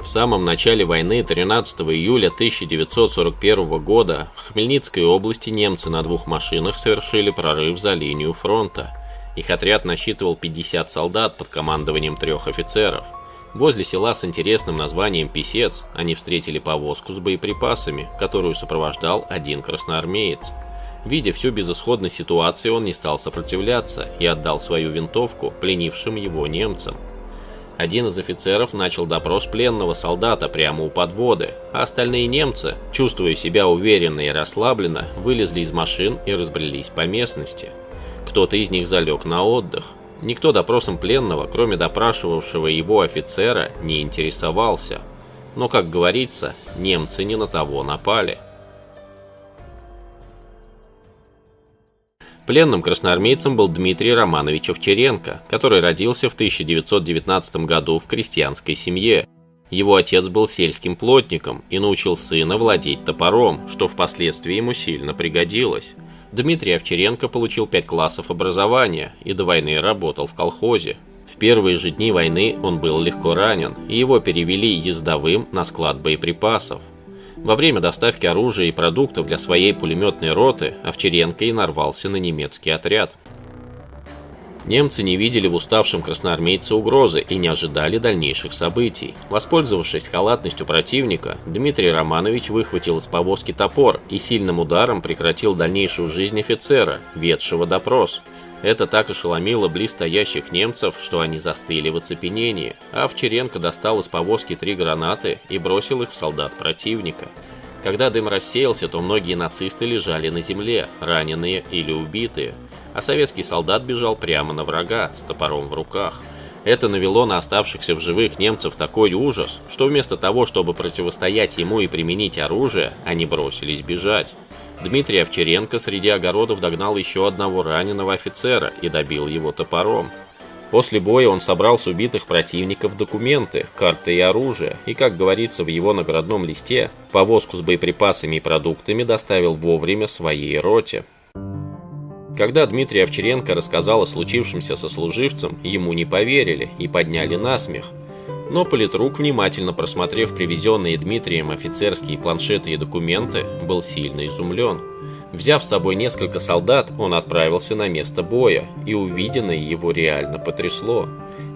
В самом начале войны 13 июля 1941 года в Хмельницкой области немцы на двух машинах совершили прорыв за линию фронта. Их отряд насчитывал 50 солдат под командованием трех офицеров. Возле села с интересным названием Писец они встретили повозку с боеприпасами, которую сопровождал один красноармеец. Видя всю безысходность ситуации, он не стал сопротивляться и отдал свою винтовку пленившим его немцам. Один из офицеров начал допрос пленного солдата прямо у подводы, а остальные немцы, чувствуя себя уверенно и расслабленно, вылезли из машин и разбрелись по местности. Кто-то из них залег на отдых. Никто допросом пленного, кроме допрашивавшего его офицера, не интересовался. Но, как говорится, немцы не на того напали. Пленным красноармейцем был Дмитрий Романович Овчаренко, который родился в 1919 году в крестьянской семье. Его отец был сельским плотником и научил сына владеть топором, что впоследствии ему сильно пригодилось. Дмитрий Овчаренко получил 5 классов образования и до войны работал в колхозе. В первые же дни войны он был легко ранен, и его перевели ездовым на склад боеприпасов. Во время доставки оружия и продуктов для своей пулеметной роты Овчаренко и нарвался на немецкий отряд. Немцы не видели в уставшем красноармейце угрозы и не ожидали дальнейших событий. Воспользовавшись халатностью противника, Дмитрий Романович выхватил из повозки топор и сильным ударом прекратил дальнейшую жизнь офицера, ведшего допрос. Это так ошеломило близстоящих немцев, что они застыли в оцепенении, а Овчаренко достал из повозки три гранаты и бросил их в солдат противника. Когда дым рассеялся, то многие нацисты лежали на земле, раненые или убитые, а советский солдат бежал прямо на врага с топором в руках. Это навело на оставшихся в живых немцев такой ужас, что вместо того, чтобы противостоять ему и применить оружие, они бросились бежать. Дмитрий Овчаренко среди огородов догнал еще одного раненого офицера и добил его топором. После боя он собрал с убитых противников документы, карты и оружие, и, как говорится в его наградном листе, повозку с боеприпасами и продуктами доставил вовремя своей роте. Когда Дмитрий Овчаренко рассказал о случившемся со служивцем, ему не поверили и подняли насмех. Но политрук, внимательно просмотрев привезенные Дмитрием офицерские планшеты и документы, был сильно изумлен. Взяв с собой несколько солдат, он отправился на место боя, и увиденное его реально потрясло.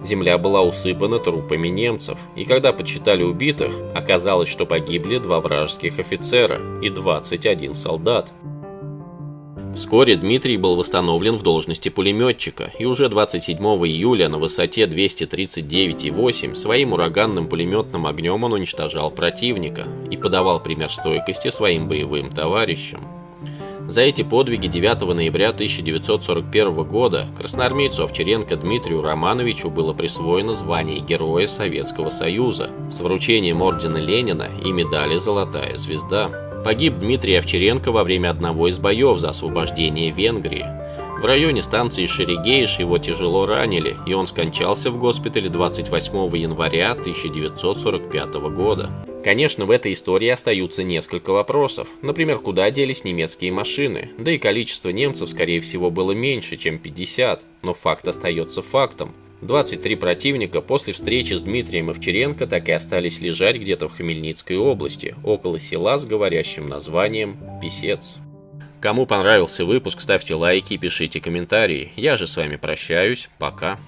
Земля была усыпана трупами немцев, и когда подсчитали убитых, оказалось, что погибли два вражеских офицера и 21 солдат. Вскоре Дмитрий был восстановлен в должности пулеметчика, и уже 27 июля на высоте 239,8 своим ураганным пулеметным огнем он уничтожал противника и подавал пример стойкости своим боевым товарищам. За эти подвиги 9 ноября 1941 года красноармейцу Овчаренко Дмитрию Романовичу было присвоено звание Героя Советского Союза с вручением ордена Ленина и медали «Золотая звезда». Погиб Дмитрий Овчаренко во время одного из боев за освобождение Венгрии. В районе станции Шерегеиш его тяжело ранили, и он скончался в госпитале 28 января 1945 года. Конечно, в этой истории остаются несколько вопросов. Например, куда делись немецкие машины? Да и количество немцев, скорее всего, было меньше, чем 50. Но факт остается фактом. 23 противника после встречи с Дмитрием Овчаренко так и остались лежать где-то в Хмельницкой области, около села с говорящим названием Писец. Кому понравился выпуск, ставьте лайки и пишите комментарии. Я же с вами прощаюсь. Пока.